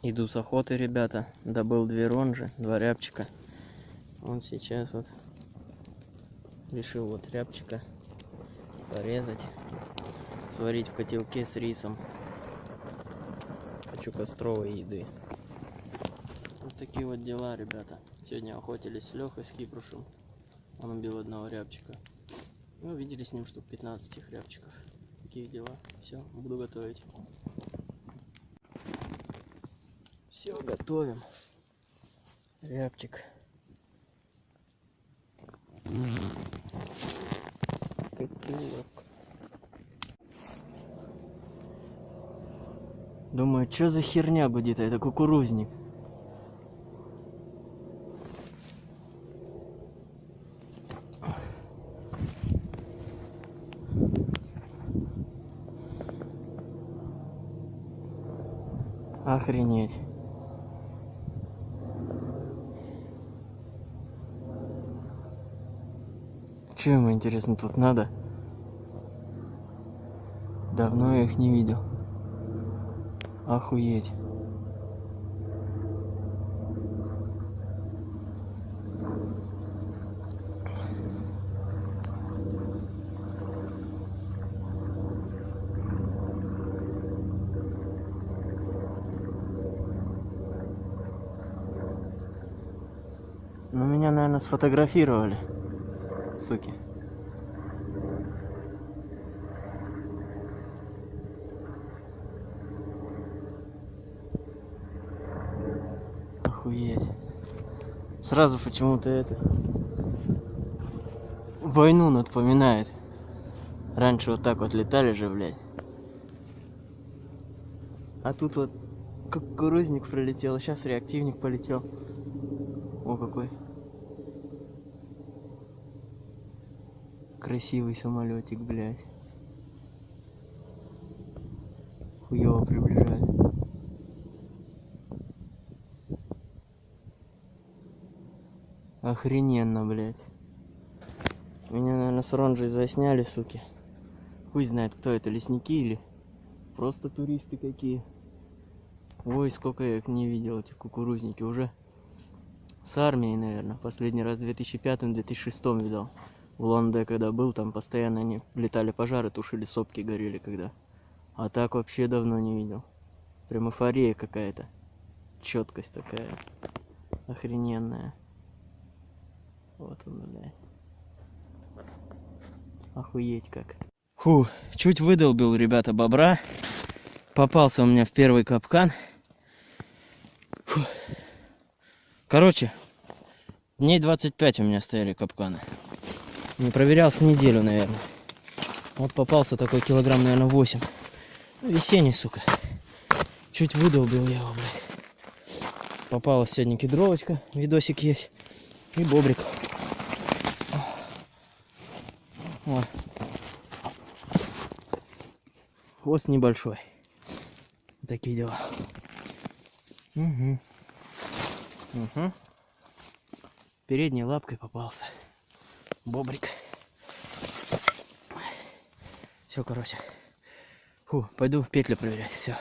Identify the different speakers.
Speaker 1: Иду с охоты, ребята. Добыл две ронжи, два рябчика. Он сейчас вот решил вот рябчика порезать, сварить в котелке с рисом. Хочу костровой еды. Вот такие вот дела, ребята. Сегодня охотились с Лехой, с Кипрушем. Он убил одного рябчика. Ну, видели с ним штук 15 их рябчиков. Такие дела. Все, буду готовить. Все, готовим. Рябчик. Котелок. Думаю, что за херня гудит, а это кукурузник. Охренеть. Че ему интересно тут надо? Давно я их не видел. Охуеть. Ну, меня, наверное, сфотографировали. Суки. Охуеть. Сразу почему-то это... Войну напоминает. Раньше вот так вот летали же, блядь. А тут вот кукурузник пролетел, сейчас реактивник полетел. О, какой. Красивый самолетик, блядь. Хуево приближает. Охрененно, блядь. Меня, наверное, с Ронжей засняли, суки. Хуй знает, кто это, лесники или просто туристы какие. Ой, сколько я их не видел, эти кукурузники. Уже с армией, наверное. Последний раз в 2005-2006 видал. В Лонде, когда был, там постоянно они летали пожары, тушили сопки, горели когда. А так вообще давно не видел. Прям эйфория какая-то. Четкость такая. Охрененная. Вот он, блядь. Охуеть как. Фу, чуть выдолбил, ребята, бобра. Попался у меня в первый капкан. Фу. Короче, дней 25 у меня стояли капканы. Не проверял с неделю, наверное. Вот попался такой килограмм, наверное, 8. Ну, весенний, сука. Чуть выдолбил я его, блядь. Попалась сегодня кедровочка, видосик есть. И бобрик. О. Хвост небольшой. Такие дела. Угу. Угу. Передней лапкой попался. Бобрик. Все, короче. Фу, пойду петлю проверять. Все.